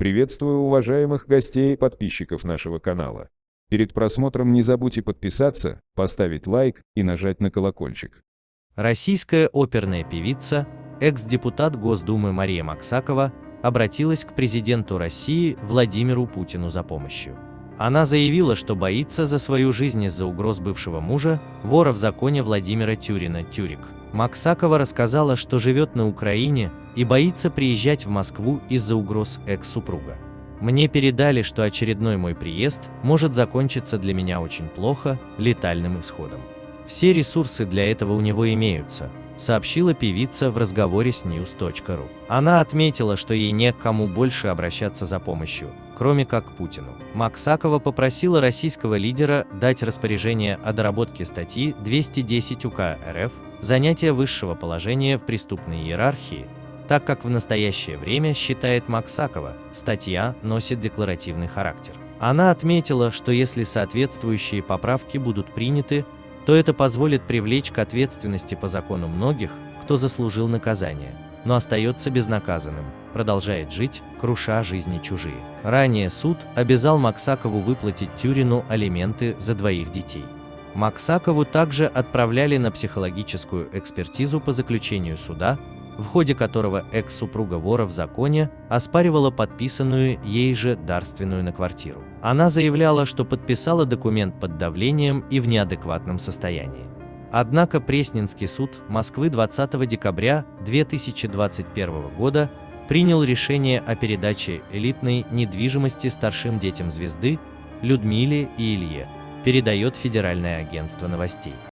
Приветствую уважаемых гостей и подписчиков нашего канала. Перед просмотром не забудьте подписаться, поставить лайк и нажать на колокольчик. Российская оперная певица, экс-депутат Госдумы Мария Максакова обратилась к президенту России Владимиру Путину за помощью. Она заявила, что боится за свою жизнь из-за угроз бывшего мужа, вора в законе Владимира Тюрина Тюрик. Максакова рассказала, что живет на Украине и боится приезжать в Москву из-за угроз экс-супруга. Мне передали, что очередной мой приезд может закончиться для меня очень плохо, летальным исходом. Все ресурсы для этого у него имеются, сообщила певица в разговоре с news.ru. Она отметила, что ей не к кому больше обращаться за помощью, кроме как к Путину. Максакова попросила российского лидера дать распоряжение о доработке статьи 210 УК РФ «Занятие высшего положения в преступной иерархии», так как в настоящее время, считает Максакова, статья носит декларативный характер. Она отметила, что если соответствующие поправки будут приняты, то это позволит привлечь к ответственности по закону многих, кто заслужил наказание, но остается безнаказанным, продолжает жить, круша жизни чужие. Ранее суд обязал Максакову выплатить Тюрину алименты за двоих детей. Максакову также отправляли на психологическую экспертизу по заключению суда, в ходе которого экс-супруга вора в законе оспаривала подписанную ей же дарственную на квартиру. Она заявляла, что подписала документ под давлением и в неадекватном состоянии. Однако Пресненский суд Москвы 20 декабря 2021 года принял решение о передаче элитной недвижимости старшим детям звезды Людмиле и Илье, передает Федеральное агентство новостей.